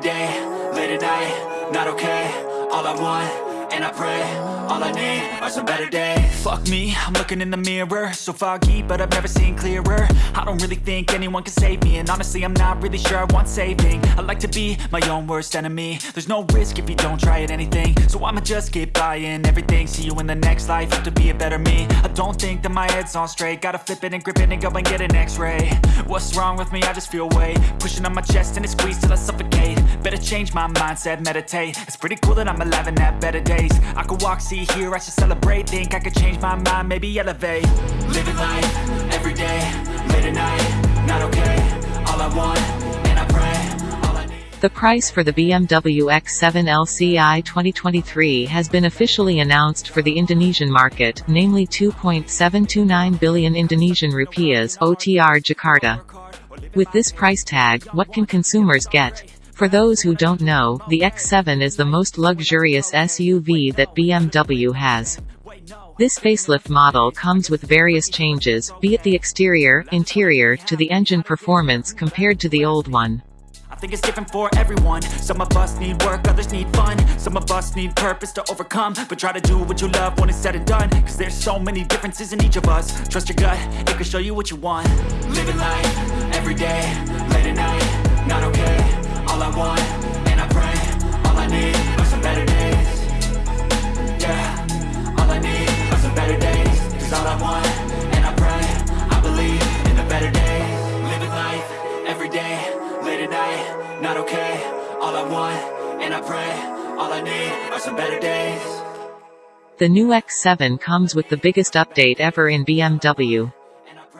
day, late at night, not okay All I want, and I pray All I need are some better days. Fuck me, I'm looking in the mirror. So foggy, but I've never seen clearer. I don't really think anyone can save me And honestly, I'm not really sure I want saving. I like to be my own worst enemy. There's no risk if you don't try at anything. So I'ma just keep buying everything. See you in the next life, have to be a better me. I don't think that my head's on straight. Gotta flip it and grip it and go and get an x-ray. What's wrong with me? I just feel weight. Pushing on my chest and it squeezes till I suffocate. Better change my mindset, meditate. It's pretty cool that I'm alive and have better days I could walk, see, hear, I should celebrate. Think I could change my mind, maybe elevate. Living life, every day, late at night Not okay, all I want, The price for the BMW X7 LCI 2023 has been officially announced for the Indonesian market, namely 2.729 billion Indonesian rupiahs (OTR Jakarta). With this price tag, what can consumers get? For those who don't know, the X7 is the most luxurious SUV that BMW has. This facelift model comes with various changes, be it the exterior, interior, to the engine performance compared to the old one. I think it's different for everyone. Some of us need work, others need fun. Some of us need purpose to overcome. But try to do what you love when it's said and done. Cause there's so many differences in each of us. Trust your gut, it can show you what you want. Living life, every day, late at night Not okay, Want, and I pray. All I need are some better days. Yeah, all I need are some better days. Cause all I want, and I pray I believe in the better Living life, every day, late at night Not okay, all I want, and I pray All I need are some better days. The new X7 comes with the biggest update ever in BMW.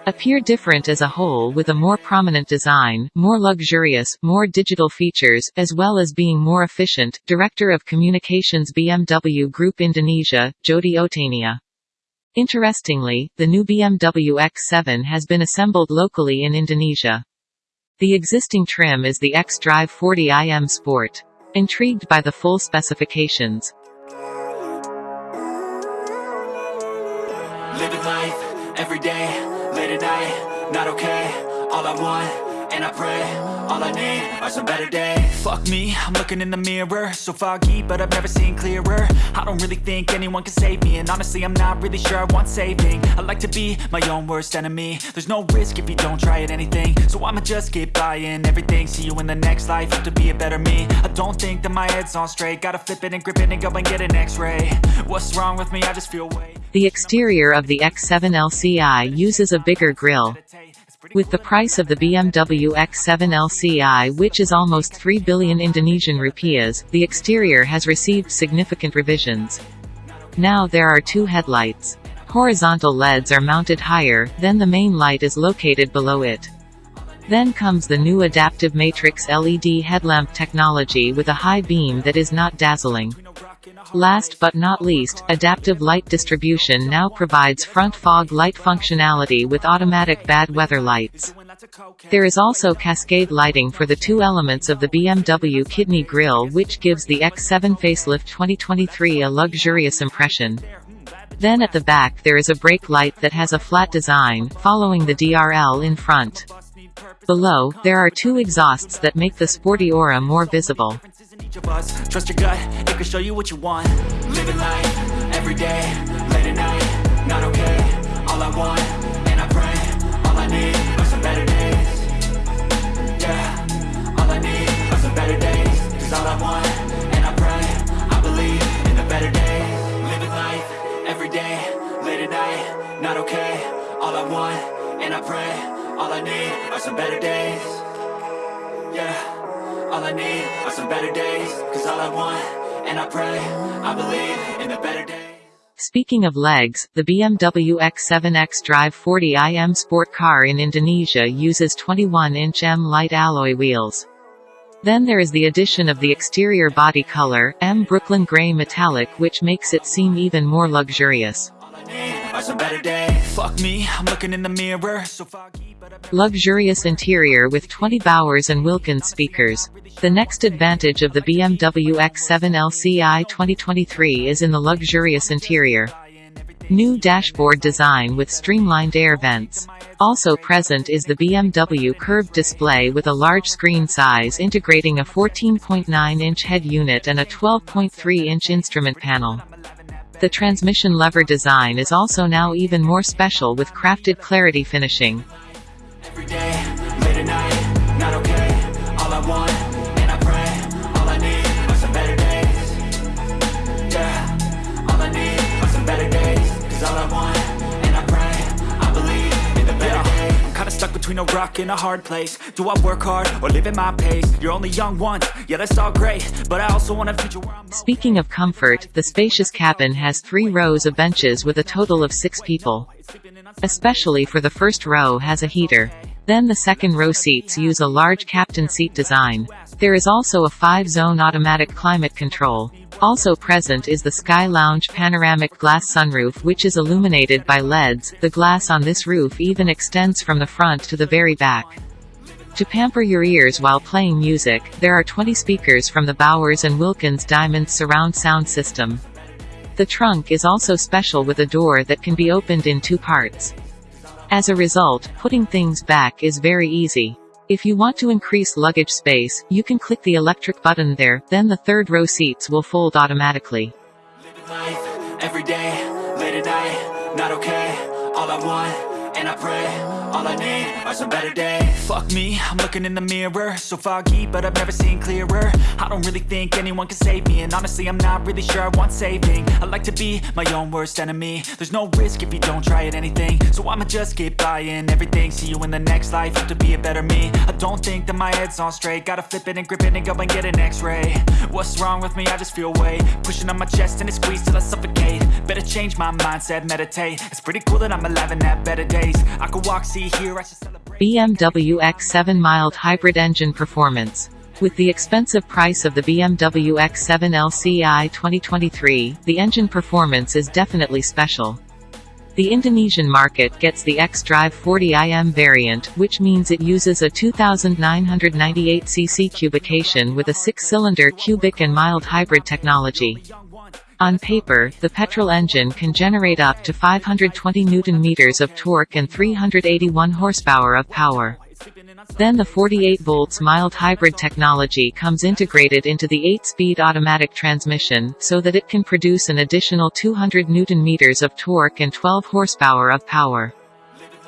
Appear different as a whole with a more prominent design, more luxurious, more digital features, as well as being more efficient, Director of Communications BMW Group Indonesia, Jodie O'tania. Interestingly, the new BMW X7 has been assembled locally in Indonesia. The existing trim is the X-Drive 40iM Sport. Intrigued by the full specifications, Living life, every day, night, not okay. All I want, and I pray, all I need are some better days. Fuck me, I'm looking in the mirror. So foggy, but I've never seen clearer. I don't really think anyone can save me And honestly, I'm not really sure I want saving. I like to be my own worst enemy. There's no risk if you don't try at anything. So I'ma just keep buying everything. See you in the next life, have to be a better me. I don't think that my head's on straight. Gotta flip it and grip it and go and get an x-ray. What's wrong with me? I just feel weight the exterior of the X7 LCI uses a bigger grille. With the price of the BMW X7 LCI which is almost 3 billion Indonesian rupiahs, the exterior has received significant revisions. Now there are two headlights. Horizontal LEDs are mounted higher, then the main light is located below it. Then comes the new adaptive matrix LED headlamp technology with a high beam that is not dazzling. Last but not least, adaptive light distribution now provides front fog light functionality with automatic bad weather lights. There is also cascade lighting for the two elements of the BMW kidney grille which gives the X7 facelift 2023 a luxurious impression. Then at the back there is a brake light that has a flat design, following the DRL in front. Below, there are two exhausts that make the sporty aura more visible. Trust your gut, it can show you what you want. Living life, every day, late at night Not okay, all I want, and I pray All I need are some better days. Yeah, all I need are some better days. Cause all I want, and I pray I believe in the better days. Living life, every day, late at night Not okay, all I want, and I pray All I need are some better days yeah, all I need are some better days Cause all I want, and I pray I believe in the better days Speaking of legs, the BMW X7X Drive 40iM sport car in Indonesia uses 21-inch M light alloy wheels. Then there is the addition of the exterior body color, M Brooklyn Grey Metallic which makes it seem even more luxurious. Luxurious interior with 20 Bowers and Wilkins speakers. The next advantage of the BMW X7 LCI 2023 is in the luxurious interior. New dashboard design with streamlined air vents. Also present is the BMW curved display with a large screen size integrating a 14.9-inch head unit and a 12.3-inch instrument panel. The transmission lever design is also now even more special with crafted clarity finishing. Between a rock and a hard place. Do I work hard or live at my pace? You're only young once, yeah, that's all great. But I also want a future where I'm. Speaking of comfort, the spacious cabin has three rows of benches with a total of six people. Especially for the first row has a heater. Then the second row seats use a large captain seat design. There is also a five-zone automatic climate control. Also present is the Sky Lounge panoramic glass sunroof which is illuminated by LEDs. The glass on this roof even extends from the front to the very back. To pamper your ears while playing music, there are 20 speakers from the Bowers & Wilkins Diamond surround sound system. The trunk is also special with a door that can be opened in two parts. As a result, putting things back is very easy. If you want to increase luggage space, you can click the electric button there, then the third row seats will fold automatically. Every day, late at night, not okay. All I want, and I pray, all I need are some better days. Fuck me, I'm looking in the mirror, so foggy, but I've never seen clearer. I don't really think anyone can save me, and honestly, I'm not really sure I want saving. I like to be my own worst enemy. There's no risk if you don't try at anything, so I'ma just keep buying everything. See you in the next life, have to be a better me. I don't think that my head's on straight, gotta flip it and grip it and go and get an X-ray. What's wrong with me? I just feel weight pushing on my chest and it squeezes till I suffocate. Better change my mindset, meditate. It's pretty cool that I'm alive and have better days. I could walk, see, BMW X7 mild hybrid engine performance. With the expensive price of the BMW X7 LCI 2023, the engine performance is definitely special. The Indonesian market gets the X-Drive 40IM variant, which means it uses a 2998cc cubication with a six-cylinder cubic and mild hybrid technology. On paper, the petrol engine can generate up to 520 newton-meters of torque and 381 horsepower of power. Then the 48 volts mild hybrid technology comes integrated into the 8-speed automatic transmission, so that it can produce an additional 200 newton-meters of torque and 12 horsepower of power.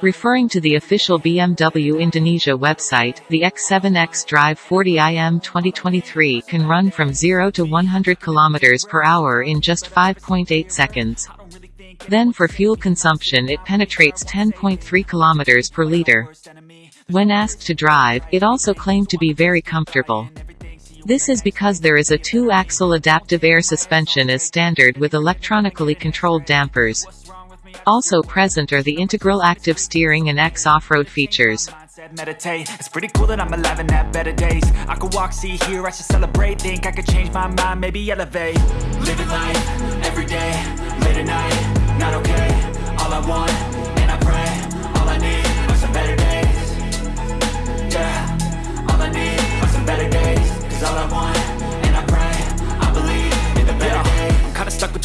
Referring to the official BMW Indonesia website, the X7X Drive 40IM 2023 can run from 0 to 100 km per hour in just 5.8 seconds. Then for fuel consumption it penetrates 10.3 km per liter. When asked to drive, it also claimed to be very comfortable. This is because there is a two-axle adaptive air suspension as standard with electronically controlled dampers. Also present are the integral active steering and X off-road features. Meditate. It's pretty cool that I'm alive and have better days. I could walk, see, hear, I should celebrate. Think I could change my mind, maybe elevate. Living life, every day, late at night, not okay. All I want,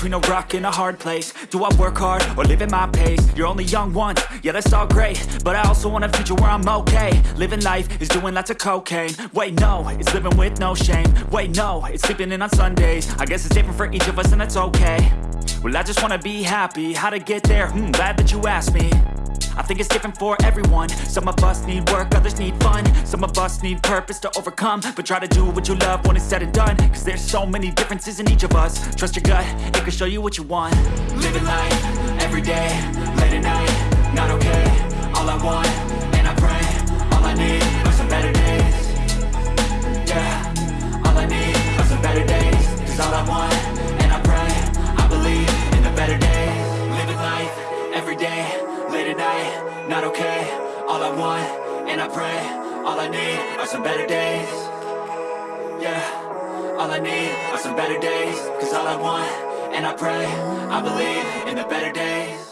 between a rock and a hard place. Do I work hard or live at my pace? You're only young once, yeah, that's all great. But I also want a future where I'm okay. Living life is doing lots of cocaine. Wait, no, it's living with no shame. Wait, no, it's sleeping in on Sundays. I guess it's different for each of us, and that's okay. Well, I just wanna be happy. How to get there? Hmm, glad that you asked me. I think it's different for everyone. Some of us need work, others need fun. Some of us need purpose to overcome. But try to do what you love when it's said and done. Cause there's so many differences in each of us. Trust your gut, it can show you what you want. Living life, every day, late at night Not okay, all I want, and I pray All I need are some better days. Yeah, all I need are some better days. Cause all I want, pray All I need are some better days. Yeah, all I need are some better days. Cause all I want, and I pray I believe in the better days